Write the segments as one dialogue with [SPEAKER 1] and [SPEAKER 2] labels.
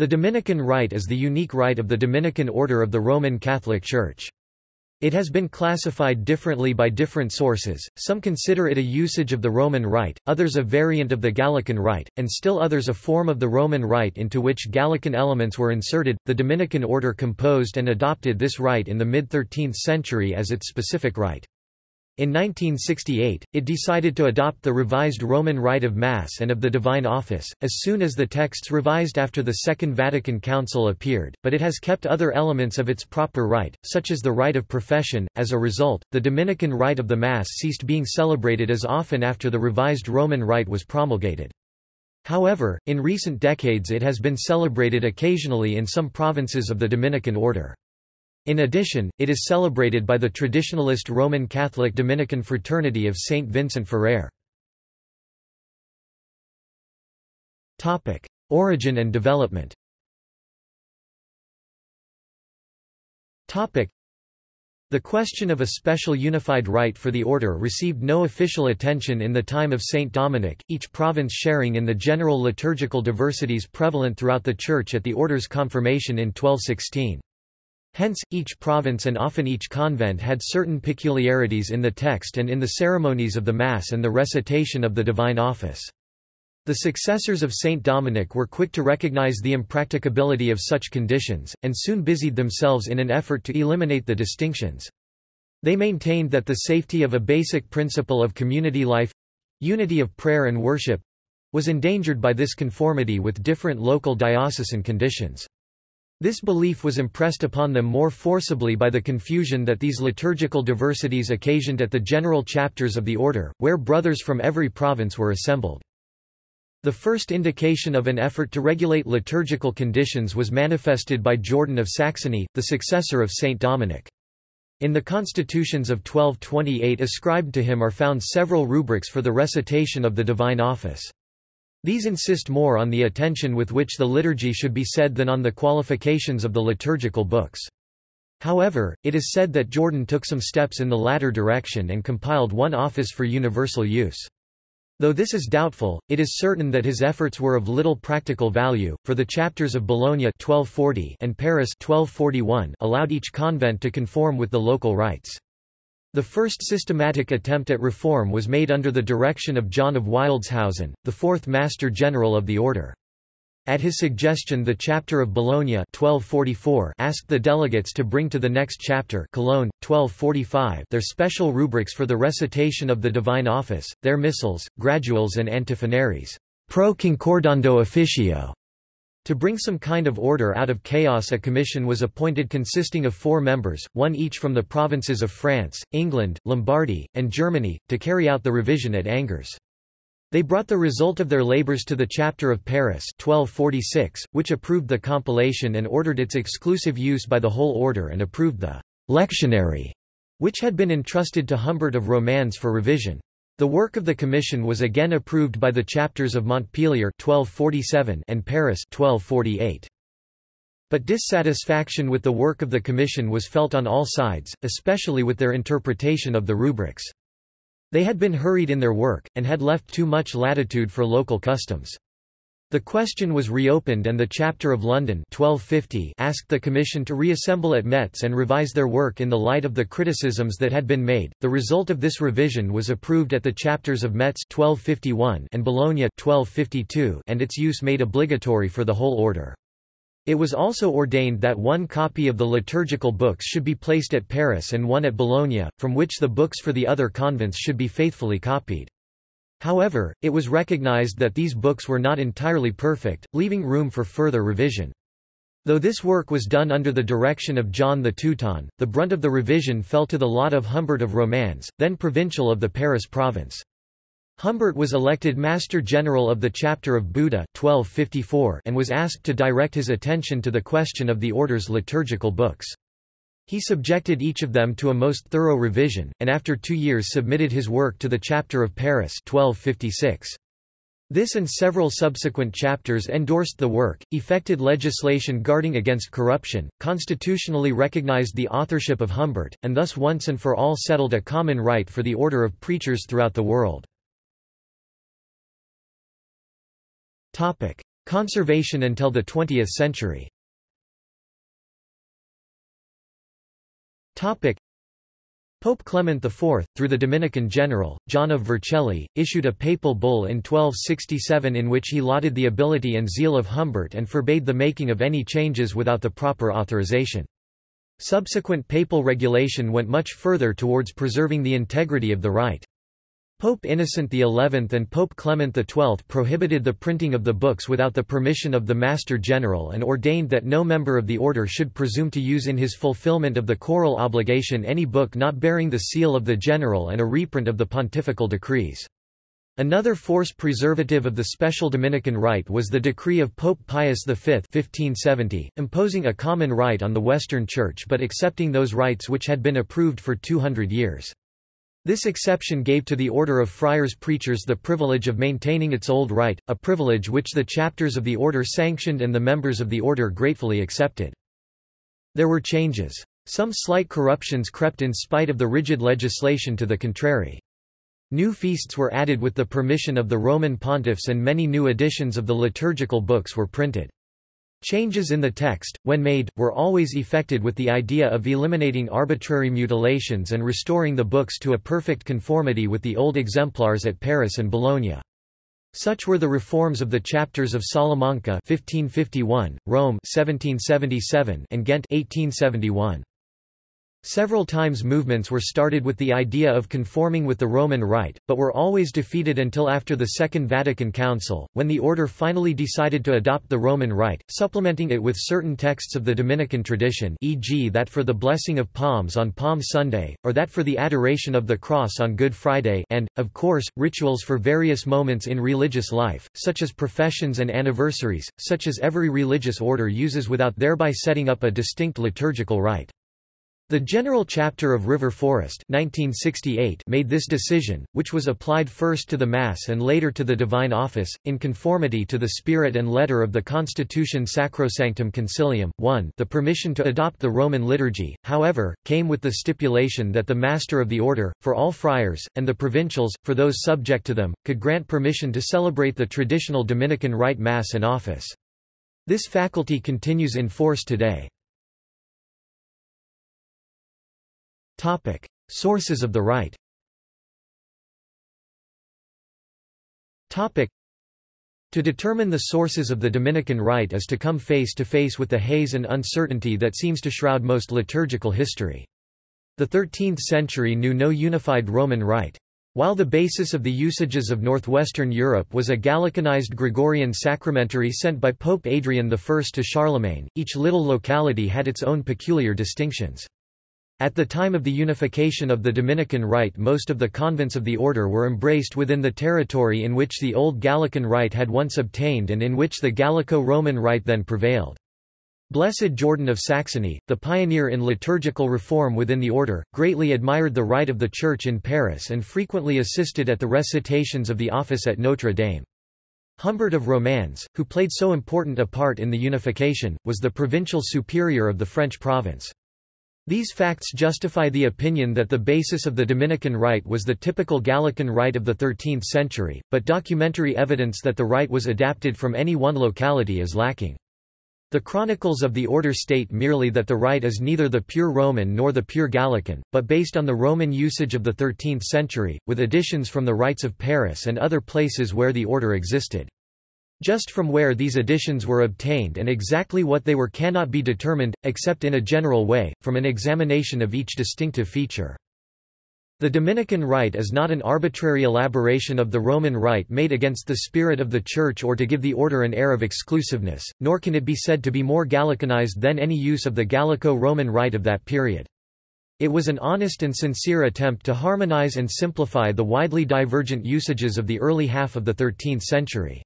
[SPEAKER 1] The Dominican rite is the unique rite of the Dominican order of the Roman Catholic Church. It has been classified differently by different sources, some consider it a usage of the Roman Rite, others a variant of the Gallican Rite, and still others a form of the Roman Rite into which Gallican elements were inserted. The Dominican order composed and adopted this rite in the mid 13th century as its specific rite. In 1968, it decided to adopt the revised Roman Rite of Mass and of the Divine Office, as soon as the texts revised after the Second Vatican Council appeared, but it has kept other elements of its proper rite, such as the rite of profession. As a result, the Dominican Rite of the Mass ceased being celebrated as often after the revised Roman Rite was promulgated. However, in recent decades it has been celebrated occasionally in some provinces of the Dominican order. In addition, it is celebrated by the traditionalist Roman Catholic Dominican Fraternity of Saint Vincent Ferrer. Origin and development the question of a special unified rite for the order received no official attention in the time of Saint Dominic, each province sharing in the general liturgical diversities prevalent throughout the Church at the order's confirmation in 1216. Hence, each province and often each convent had certain peculiarities in the text and in the ceremonies of the Mass and the recitation of the Divine Office. The successors of Saint Dominic were quick to recognize the impracticability of such conditions, and soon busied themselves in an effort to eliminate the distinctions. They maintained that the safety of a basic principle of community life—unity of prayer and worship—was endangered by this conformity with different local diocesan conditions. This belief was impressed upon them more forcibly by the confusion that these liturgical diversities occasioned at the general chapters of the order, where brothers from every province were assembled. The first indication of an effort to regulate liturgical conditions was manifested by Jordan of Saxony, the successor of Saint Dominic. In the constitutions of 1228 ascribed to him are found several rubrics for the recitation of the divine office. These insist more on the attention with which the liturgy should be said than on the qualifications of the liturgical books. However, it is said that Jordan took some steps in the latter direction and compiled one office for universal use. Though this is doubtful, it is certain that his efforts were of little practical value, for the chapters of Bologna 1240 and Paris 1241 allowed each convent to conform with the local rites. The first systematic attempt at reform was made under the direction of John of Wildeshausen, the fourth Master General of the Order. At his suggestion the chapter of Bologna 1244 asked the delegates to bring to the next chapter Cologne, 1245 their special rubrics for the recitation of the Divine Office, their missals, graduals and antiphonaries pro concordando officio, to bring some kind of order out of chaos a commission was appointed consisting of four members, one each from the provinces of France, England, Lombardy, and Germany, to carry out the revision at Angers. They brought the result of their labours to the chapter of Paris 1246, which approved the compilation and ordered its exclusive use by the whole order and approved the lectionary, which had been entrusted to Humbert of Romans for revision. The work of the commission was again approved by the chapters of Montpellier 1247 and Paris 1248. But dissatisfaction with the work of the commission was felt on all sides, especially with their interpretation of the rubrics. They had been hurried in their work, and had left too much latitude for local customs. The question was reopened and the Chapter of London 1250 asked the Commission to reassemble at Metz and revise their work in the light of the criticisms that had been made. The result of this revision was approved at the chapters of Metz 1251 and Bologna 1252 and its use made obligatory for the whole order. It was also ordained that one copy of the liturgical books should be placed at Paris and one at Bologna, from which the books for the other convents should be faithfully copied. However, it was recognized that these books were not entirely perfect, leaving room for further revision. Though this work was done under the direction of John the Teuton, the brunt of the revision fell to the lot of Humbert of Romans, then provincial of the Paris province. Humbert was elected Master General of the Chapter of Buda 1254 and was asked to direct his attention to the question of the order's liturgical books. He subjected each of them to a most thorough revision, and after two years submitted his work to the Chapter of Paris 1256. This and several subsequent chapters endorsed the work, effected legislation guarding against corruption, constitutionally recognized the authorship of Humbert, and thus once and for all settled a common rite for the order of preachers throughout the world. Conservation until the 20th century Pope Clement IV, through the Dominican general, John of Vercelli, issued a papal bull in 1267 in which he lauded the ability and zeal of Humbert and forbade the making of any changes without the proper authorization. Subsequent papal regulation went much further towards preserving the integrity of the rite. Pope Innocent XI and Pope Clement XII prohibited the printing of the books without the permission of the Master General and ordained that no member of the order should presume to use in his fulfillment of the choral obligation any book not bearing the seal of the General and a reprint of the pontifical decrees. Another force preservative of the special Dominican rite was the decree of Pope Pius V 1570, imposing a common rite on the Western Church but accepting those rites which had been approved for 200 years. This exception gave to the order of friars preachers the privilege of maintaining its old rite, a privilege which the chapters of the order sanctioned and the members of the order gratefully accepted. There were changes. Some slight corruptions crept in spite of the rigid legislation to the contrary. New feasts were added with the permission of the Roman pontiffs and many new editions of the liturgical books were printed. Changes in the text, when made, were always effected with the idea of eliminating arbitrary mutilations and restoring the books to a perfect conformity with the old exemplars at Paris and Bologna. Such were the reforms of the chapters of Salamanca 1551, Rome 1777, and Ghent 1871. Several times movements were started with the idea of conforming with the Roman Rite, but were always defeated until after the Second Vatican Council, when the order finally decided to adopt the Roman Rite, supplementing it with certain texts of the Dominican tradition e.g. that for the blessing of palms on Palm Sunday, or that for the adoration of the cross on Good Friday and, of course, rituals for various moments in religious life, such as professions and anniversaries, such as every religious order uses without thereby setting up a distinct liturgical rite. The General Chapter of River Forest 1968 made this decision, which was applied first to the Mass and later to the Divine Office, in conformity to the spirit and letter of the Constitution Sacrosanctum Concilium. 1 The permission to adopt the Roman liturgy, however, came with the stipulation that the Master of the Order, for all friars, and the provincials, for those subject to them, could grant permission to celebrate the traditional Dominican Rite Mass and Office. This faculty continues in force today. Topic: Sources of the rite. Topic: To determine the sources of the Dominican rite is to come face to face with the haze and uncertainty that seems to shroud most liturgical history. The 13th century knew no unified Roman rite. While the basis of the usages of northwestern Europe was a Gallicanized Gregorian sacramentary sent by Pope Adrian I to Charlemagne, each little locality had its own peculiar distinctions. At the time of the unification of the Dominican Rite most of the convents of the order were embraced within the territory in which the old Gallican Rite had once obtained and in which the Gallico-Roman Rite then prevailed. Blessed Jordan of Saxony, the pioneer in liturgical reform within the order, greatly admired the rite of the Church in Paris and frequently assisted at the recitations of the office at Notre Dame. Humbert of Romans, who played so important a part in the unification, was the provincial superior of the French province. These facts justify the opinion that the basis of the Dominican rite was the typical Gallican rite of the 13th century, but documentary evidence that the rite was adapted from any one locality is lacking. The chronicles of the order state merely that the rite is neither the pure Roman nor the pure Gallican, but based on the Roman usage of the 13th century, with additions from the rites of Paris and other places where the order existed. Just from where these additions were obtained and exactly what they were cannot be determined, except in a general way, from an examination of each distinctive feature. The Dominican rite is not an arbitrary elaboration of the Roman rite made against the spirit of the Church or to give the order an air of exclusiveness, nor can it be said to be more Gallicanized than any use of the Gallico-Roman rite of that period. It was an honest and sincere attempt to harmonize and simplify the widely divergent usages of the early half of the 13th century.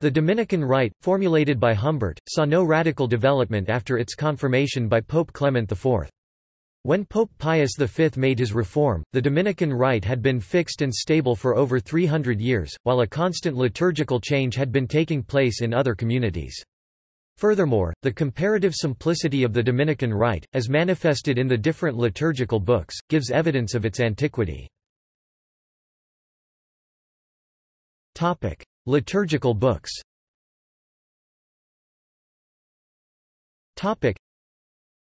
[SPEAKER 1] The Dominican Rite, formulated by Humbert, saw no radical development after its confirmation by Pope Clement IV. When Pope Pius V made his reform, the Dominican Rite had been fixed and stable for over 300 years, while a constant liturgical change had been taking place in other communities. Furthermore, the comparative simplicity of the Dominican Rite, as manifested in the different liturgical books, gives evidence of its antiquity. Liturgical books.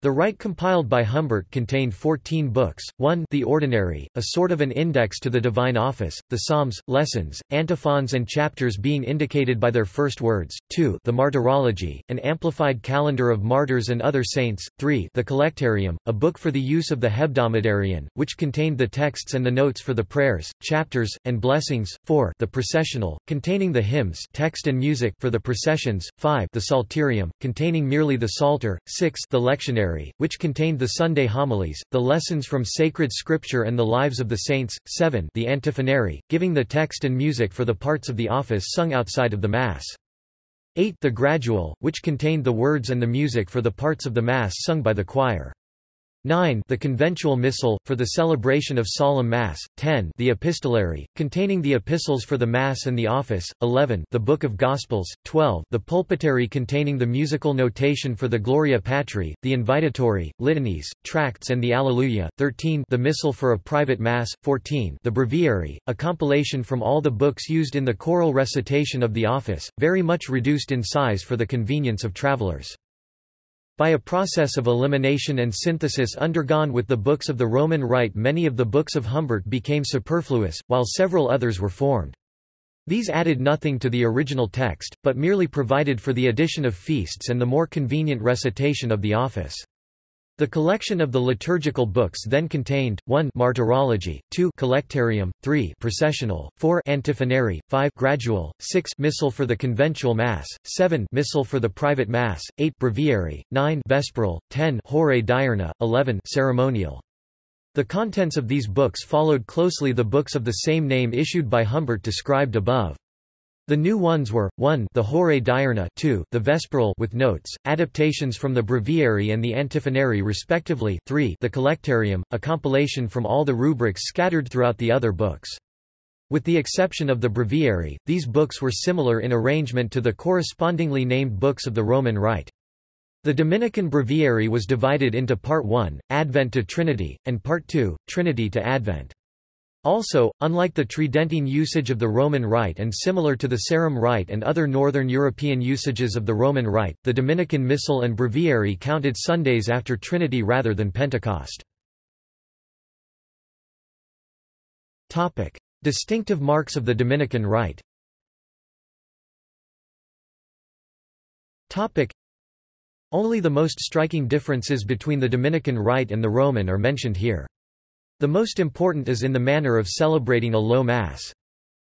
[SPEAKER 1] The Rite compiled by Humbert contained 14 books, 1 the Ordinary, a sort of an index to the divine office, the Psalms, lessons, antiphons and chapters being indicated by their first words, 2 the Martyrology, an amplified calendar of martyrs and other saints, 3 the Collectarium, a book for the use of the hebdomadarian, which contained the texts and the notes for the prayers, chapters, and blessings, 4 the Processional, containing the hymns text and music for the processions, 5 the Psalterium, containing merely the Psalter, 6 the Lectionary, which contained the Sunday homilies, the lessons from sacred scripture and the lives of the saints, 7 the antiphonary, giving the text and music for the parts of the office sung outside of the Mass. 8 the gradual, which contained the words and the music for the parts of the Mass sung by the choir. 9 the conventual missal, for the celebration of solemn Mass, 10 the epistolary, containing the epistles for the Mass and the office, 11 the Book of Gospels, 12 the pulpitary containing the musical notation for the Gloria Patri, the invitatory, litanies, tracts and the Alleluia, 13 the missal for a private Mass, 14 the breviary, a compilation from all the books used in the choral recitation of the office, very much reduced in size for the convenience of travelers. By a process of elimination and synthesis undergone with the books of the Roman Rite many of the books of Humbert became superfluous, while several others were formed. These added nothing to the original text, but merely provided for the addition of feasts and the more convenient recitation of the office. The collection of the liturgical books then contained, 1 Martyrology, 2 Collectarium, 3 Processional, 4 Antiphonary, 5 Gradual, 6 Missal for the conventual Mass, 7 Missal for the private Mass, 8 Breviary, 9 Vesperal, 10 Horae Diurna, 11 Ceremonial. The contents of these books followed closely the books of the same name issued by Humbert described above. The new ones were, 1 the Horae Diurna 2 the Vesperal with notes, adaptations from the Breviary and the Antiphonary respectively 3 the Collectarium, a compilation from all the rubrics scattered throughout the other books. With the exception of the Breviary, these books were similar in arrangement to the correspondingly named books of the Roman Rite. The Dominican Breviary was divided into Part 1, Advent to Trinity, and Part 2, Trinity to Advent. Also, unlike the Tridentine usage of the Roman Rite and similar to the Sarum Rite and other Northern European usages of the Roman Rite, the Dominican Missal and Breviary counted Sundays after Trinity rather than Pentecost. Distinctive marks of the Dominican Rite Only the most striking differences between the Dominican Rite and the Roman are mentioned here. The most important is in the manner of celebrating a low Mass.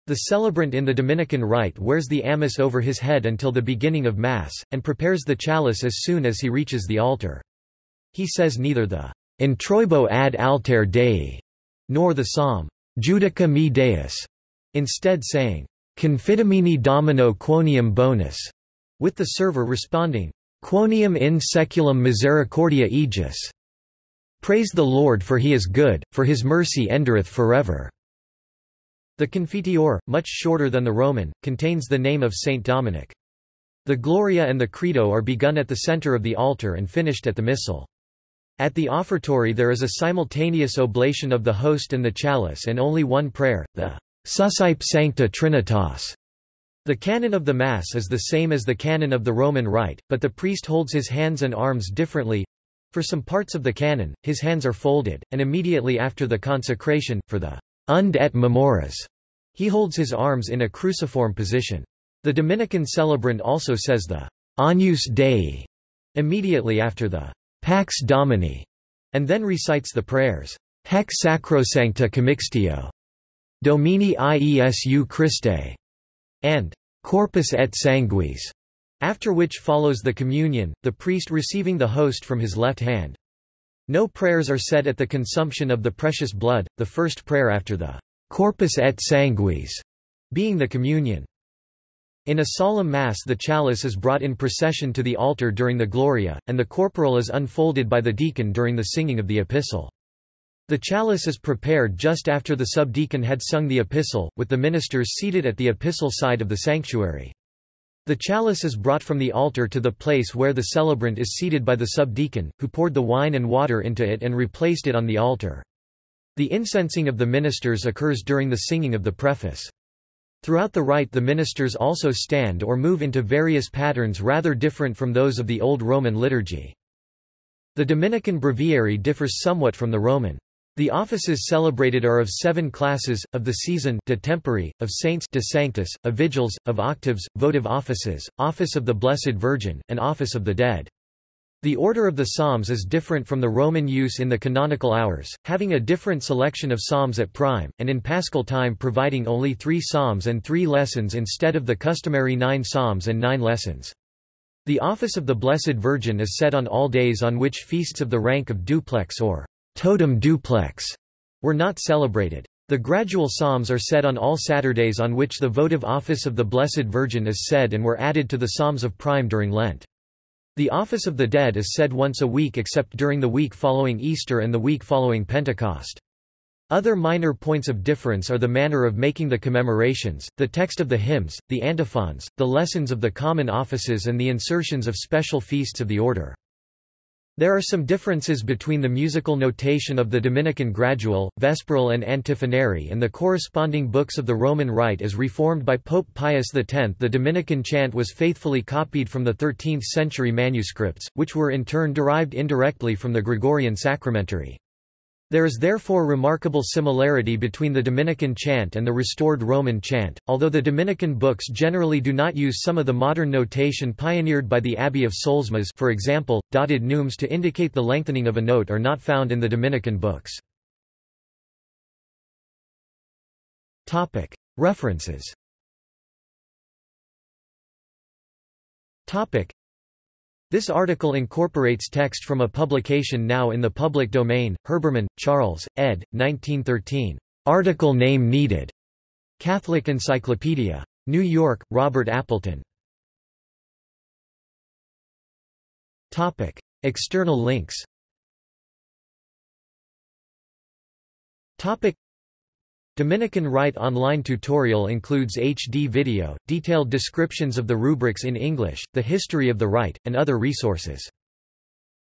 [SPEAKER 1] The celebrant in the Dominican rite wears the amice over his head until the beginning of Mass, and prepares the chalice as soon as he reaches the altar. He says neither the Introibo ad altare Dei, nor the psalm, Judica me Deus, instead saying, Confitemini Domino quoniam bonus, with the server responding, Quoniam in seculum misericordia eius. Praise the Lord for he is good, for his mercy endureth forever." The Confiteor, much shorter than the Roman, contains the name of Saint Dominic. The Gloria and the Credo are begun at the center of the altar and finished at the Missal. At the offertory there is a simultaneous oblation of the host and the chalice and only one prayer, the Suscipe Sancta Trinitas. The canon of the Mass is the same as the canon of the Roman Rite, but the priest holds his hands and arms differently, for some parts of the canon, his hands are folded, and immediately after the consecration, for the Unde et memores, he holds his arms in a cruciform position. The Dominican celebrant also says the Agnus Dei immediately after the Pax Domini, and then recites the prayers Hec Sacrosancta Commixtio, Domine Iesu Christe, and Corpus et Sanguis. After which follows the communion, the priest receiving the host from his left hand. No prayers are said at the consumption of the precious blood, the first prayer after the corpus et sanguis being the communion. In a solemn Mass the chalice is brought in procession to the altar during the Gloria, and the corporal is unfolded by the deacon during the singing of the epistle. The chalice is prepared just after the subdeacon had sung the epistle, with the ministers seated at the epistle side of the sanctuary. The chalice is brought from the altar to the place where the celebrant is seated by the subdeacon, who poured the wine and water into it and replaced it on the altar. The incensing of the ministers occurs during the singing of the preface. Throughout the rite the ministers also stand or move into various patterns rather different from those of the Old Roman liturgy. The Dominican breviary differs somewhat from the Roman. The offices celebrated are of seven classes, of the season de tempore, of saints de sanctis, of vigils, of octaves, votive offices, office of the Blessed Virgin, and office of the dead. The order of the psalms is different from the Roman use in the canonical hours, having a different selection of psalms at prime, and in paschal time providing only three psalms and three lessons instead of the customary nine psalms and nine lessons. The office of the Blessed Virgin is said on all days on which feasts of the rank of duplex or totum duplex were not celebrated. The gradual psalms are said on all Saturdays on which the votive office of the Blessed Virgin is said and were added to the psalms of prime during Lent. The Office of the Dead is said once a week except during the week following Easter and the week following Pentecost. Other minor points of difference are the manner of making the commemorations, the text of the hymns, the antiphons, the lessons of the common offices and the insertions of special feasts of the order. There are some differences between the musical notation of the Dominican Gradual, Vesperal and Antiphonary and the corresponding books of the Roman Rite as reformed by Pope Pius X. The Dominican chant was faithfully copied from the 13th-century manuscripts, which were in turn derived indirectly from the Gregorian sacramentary. There is therefore remarkable similarity between the Dominican chant and the restored Roman chant, although the Dominican books generally do not use some of the modern notation pioneered by the Abbey of Solesmes for example, dotted neumes to indicate the lengthening of a note are not found in the Dominican books. References this article incorporates text from a publication now in the public domain, Herbermann, Charles, ed. 1913. Article name needed. Catholic Encyclopedia. New York, Robert Appleton. Topic. External links Topic. Dominican Rite online tutorial includes HD video, detailed descriptions of the rubrics in English, the history of the rite, and other resources.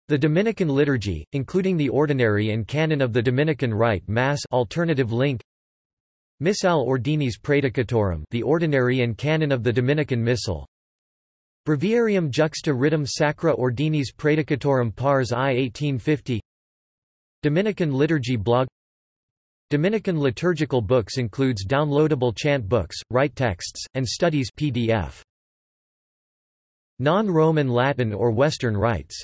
[SPEAKER 1] The Dominican Liturgy, including the Ordinary and Canon of the Dominican Rite Mass alternative link Missal Ordinis Praedicatorum the Ordinary and Canon of the Dominican Missal Breviarium juxta ritum sacra ordinis praedicatorum pars I 1850 Dominican Liturgy blog Dominican liturgical books includes downloadable chant books, rite texts, and studies PDF. Non-Roman Latin or Western rites